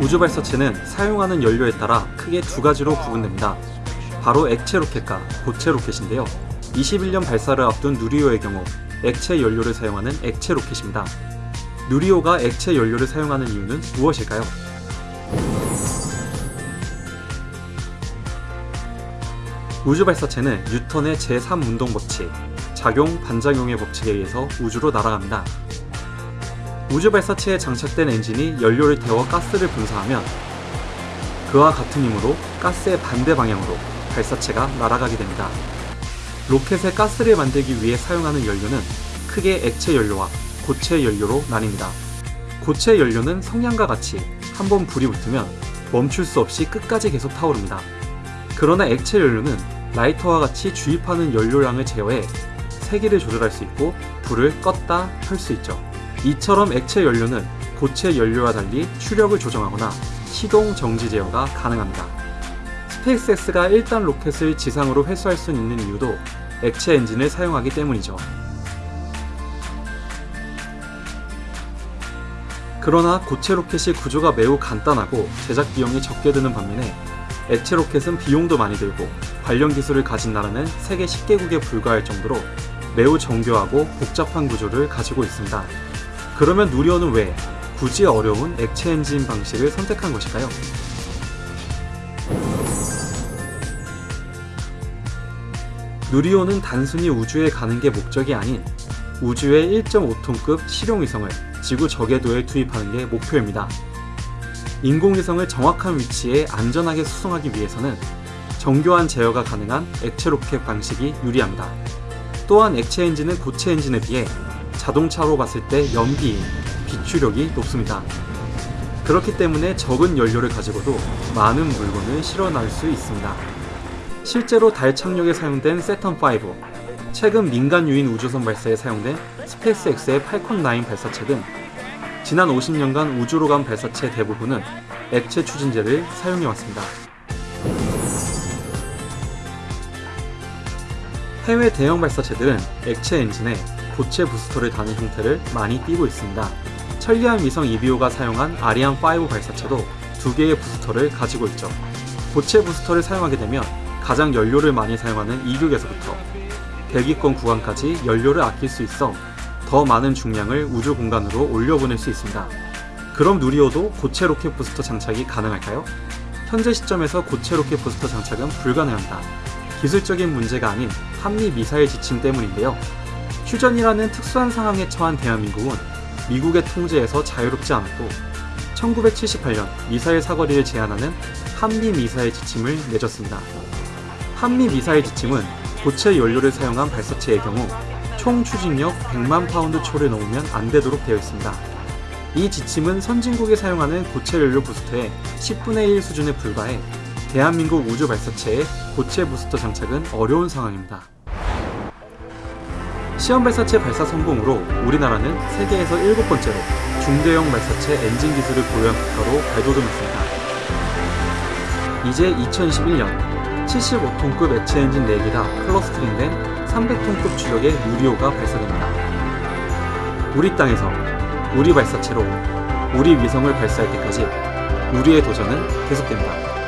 우주 발사체는 사용하는 연료에 따라 크게 두 가지로 구분됩니다. 바로 액체 로켓과 고체 로켓인데요. 21년 발사를 앞둔 누리호의 경우 액체 연료를 사용하는 액체 로켓입니다. 누리호가 액체 연료를 사용하는 이유는 무엇일까요? 우주 발사체는 뉴턴의 제3운동 법칙, 작용 반작용의 법칙에 의해서 우주로 날아갑니다. 우주 발사체에 장착된 엔진이 연료를 태워 가스를 분사하면 그와 같은 힘으로 가스의 반대 방향으로 발사체가 날아가게 됩니다. 로켓에 가스를 만들기 위해 사용하는 연료는 크게 액체 연료와 고체 연료로 나뉩니다. 고체 연료는 성냥과 같이 한번 불이 붙으면 멈출 수 없이 끝까지 계속 타오릅니다. 그러나 액체 연료는 라이터와 같이 주입하는 연료량을 제어해 세기를 조절할 수 있고 불을 껐다 켤 수 있죠. 이처럼 액체 연료는 고체 연료와 달리 추력을 조정하거나 시동 정지 제어가 가능합니다. 스페이스X가 1단 로켓을 지상으로 회수할 수 있는 이유도 액체 엔진을 사용하기 때문이죠. 그러나 고체 로켓이 구조가 매우 간단하고 제작 비용이 적게 드는 반면에 액체 로켓은 비용도 많이 들고 관련 기술을 가진 나라는 세계 10개국에 불과할 정도로 매우 정교하고 복잡한 구조를 가지고 있습니다. 그러면 누리호는 왜 굳이 어려운 액체 엔진 방식을 선택한 것일까요? 누리호는 단순히 우주에 가는 게 목적이 아닌 우주의 1.5톤급 실용위성을 지구 저궤도에 투입하는 게 목표입니다. 인공위성을 정확한 위치에 안전하게 수송하기 위해서는 정교한 제어가 가능한 액체 로켓 방식이 유리합니다. 또한 액체 엔진은 고체 엔진에 비해 자동차로 봤을 때 연비인, 비추력이 높습니다. 그렇기 때문에 적은 연료를 가지고도 많은 물건을 실어 나를 수 있습니다. 실제로 달 착륙에 사용된 세턴5, 최근 민간 유인 우주선 발사에 사용된 스페이스X의 팔콘9 발사체 등 지난 50년간 우주로 간 발사체 대부분은 액체 추진제를 사용해왔습니다. 해외 대형 발사체들은 액체 엔진에 고체 부스터를 다는 형태를 많이 띠고 있습니다. 천리안 위성 이비오가 사용한 아리안5 발사체도 두 개의 부스터를 가지고 있죠. 고체 부스터를 사용하게 되면 가장 연료를 많이 사용하는 이륙에서부터 대기권 구간까지 연료를 아낄 수 있어 더 많은 중량을 우주 공간으로 올려보낼 수 있습니다. 그럼 누리호도 고체 로켓 부스터 장착이 가능할까요? 현재 시점에서 고체 로켓 부스터 장착은 불가능합니다. 기술적인 문제가 아닌 한미 미사일 지침 때문인데요. 휴전이라는 특수한 상황에 처한 대한민국은 미국의 통제에서 자유롭지 않았고 1978년 미사일 사거리를 제한하는 한미 미사일 지침을 맺었습니다. 한미 미사일 지침은 고체 연료를 사용한 발사체의 경우 총 추진력 100만 파운드 초를 넘으면 안 되도록 되어 있습니다. 이 지침은 선진국이 사용하는 고체 연료 부스터의 10분의 1 수준에 불과해 대한민국 우주 발사체의 고체 부스터 장착은 어려운 상황입니다. 시험 발사체 발사 성공으로 우리나라는 세계에서 일곱 번째로 중대형 발사체 엔진 기술을 보유한 국가로 발돋움했습니다. 이제 2021년 75톤급 액체 엔진 4개가 클러스트링된 300톤급 추력의 누리호가 발사됩니다. 우리 땅에서 우리 발사체로 우리 위성을 발사할 때까지 우리의 도전은 계속됩니다.